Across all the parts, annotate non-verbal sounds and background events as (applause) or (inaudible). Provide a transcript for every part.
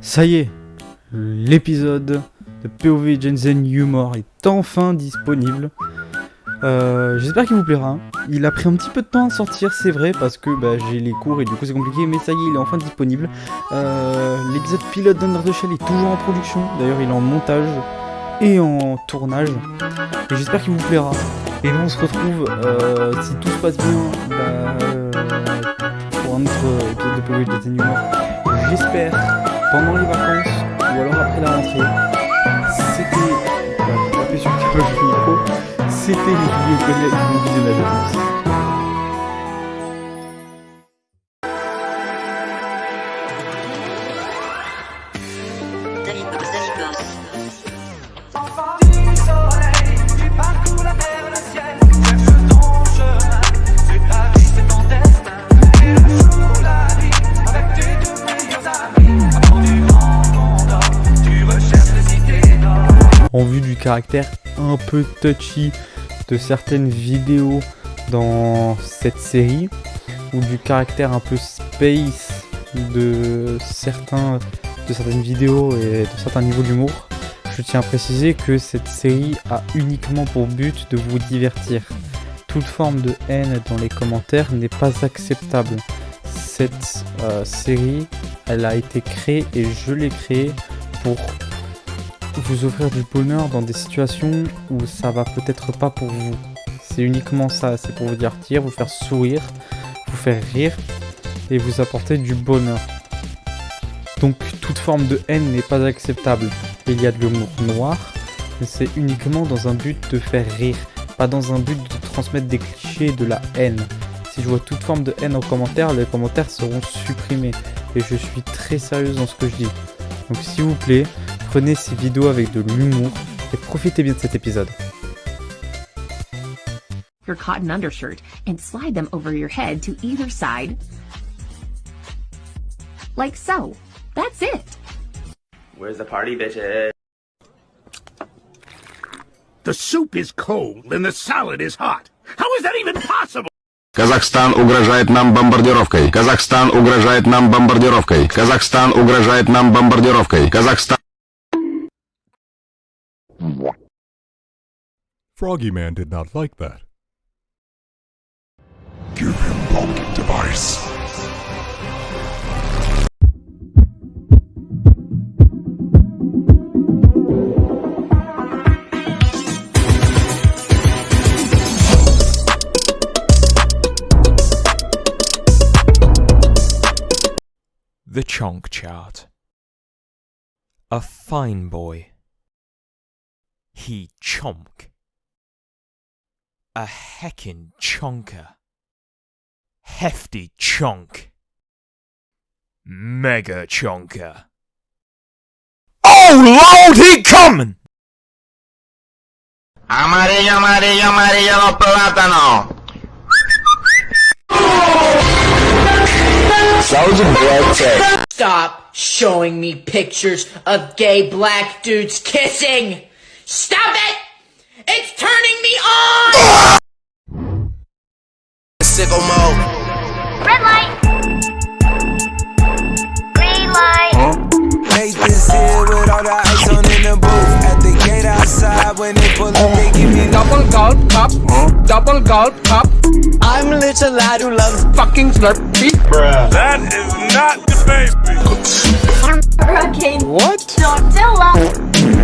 Ça y est, l'épisode de POV Jensen Humor est enfin disponible. Euh, j'espère qu'il vous plaira. Il a pris un petit peu de temps à sortir, c'est vrai, parce que bah, j'ai les cours et du coup c'est compliqué, mais ça y est, il est enfin disponible. Euh, l'épisode pilote d'Under the Shell est toujours en production, d'ailleurs il est en montage et en tournage. J'espère qu'il vous plaira. Et nous on se retrouve, euh, si tout se passe bien, bah, pour un autre épisode de POV Jensen Humor. J'espère pendant les vacances ou alors après la rentrée. C'était. Bah, sur le (laughs) micro. C'était les vidéos collègues qui nous visionnaient la tous. vu du caractère un peu touchy de certaines vidéos dans cette série, ou du caractère un peu space de, certains, de certaines vidéos et de certains niveaux d'humour, je tiens à préciser que cette série a uniquement pour but de vous divertir. Toute forme de haine dans les commentaires n'est pas acceptable. Cette euh, série, elle a été créée et je l'ai créée pour vous offrir du bonheur dans des situations où ça va peut-être pas pour vous. C'est uniquement ça, c'est pour vous divertir, vous faire sourire, vous faire rire et vous apporter du bonheur. Donc toute forme de haine n'est pas acceptable. il y a de l'humour noir, mais c'est uniquement dans un but de faire rire, pas dans un but de transmettre des clichés de la haine. Si je vois toute forme de haine en commentaire, les commentaires seront supprimés. Et je suis très sérieuse dans ce que je dis. Donc s'il vous plaît, Prenez ces vidéos avec de l'humour et profitez bien de cet épisode. Your cotton undershirt and slide them over your head to either side. Like so. That's it. Where's the party, bitches? The soup is cold and the salad is hot. How is that even possible? Казахстан угрожает нам бомбардировкой. Казахстан угрожает нам бомбардировкой. Казахстан угрожает нам бомбардировкой. Казахстан Froggy Man did not like that. Give him pocket device. The Chonk Chart. A fine boy. He chonk. A heckin' chonker. Hefty chonk. Mega chonker. Oh lord, he comin'! Amarillo, amarillo, amarillo, los plátanos. Soldier Boy Tech. Stop showing me pictures of gay black dudes kissing! Stop it! It's turning me on! Sicko mode. Red light. Green light. Huh? Nathan's here with all the ice on in the booth. At the gate outside when they pull up, they give me double gulp cup. Huh? Double gulp cup. I'm a little lad who loves fucking slurpee. Bruh. That is not the baby. Hurricane. What? Godzilla.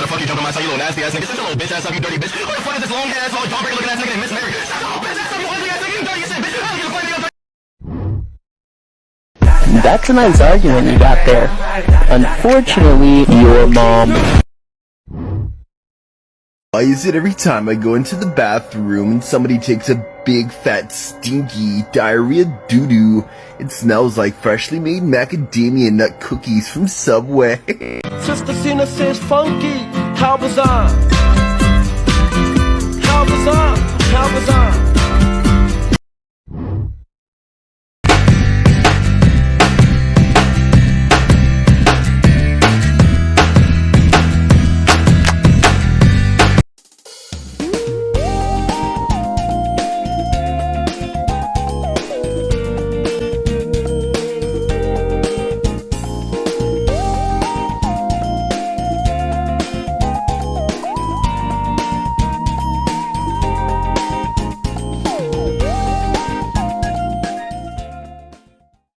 know how jump on my side, you little nasty ass nigga. little bitch ass up, you dirty bitch. the fuck is this long ass, long jawbreaker looking ass nigga and Miss Mary? bitch ass up, you ugly ass nigga, you dirty bitch. I don't give a fuck, nigga. That's a nice argument you got there. Unfortunately, your mom... Why is it every time I go into the bathroom and somebody takes a big, fat, stinky, diarrhea doo-doo, it smells like freshly made macadamia nut cookies from Subway? (laughs) Sister Cena says funky, how bizarre. How bizarre, how bizarre.